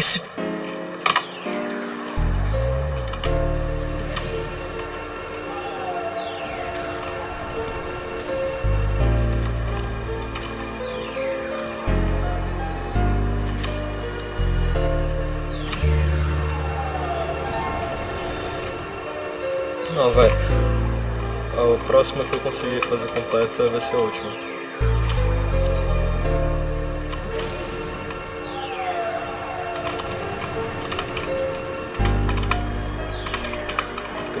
Vai se... Não, vai. A próxima que eu conseguir fazer completa vai ser a última.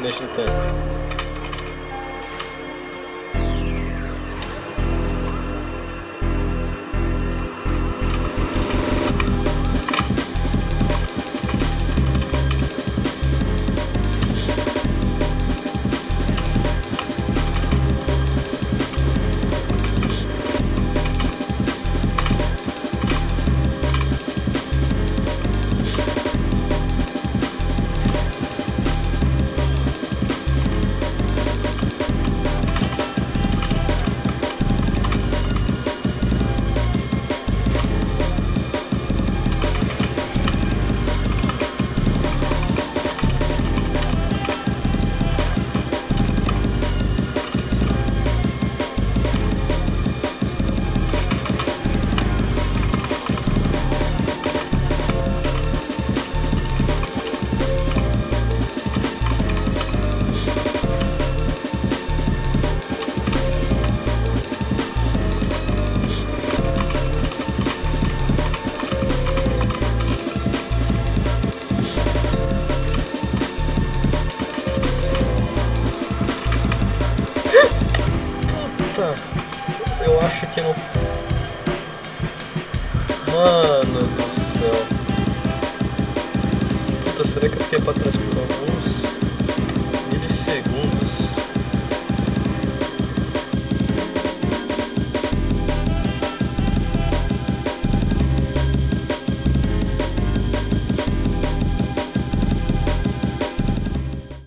Do tempo. Acho que não... Mano do céu. Puta, será que eu fiquei pra trás por alguns?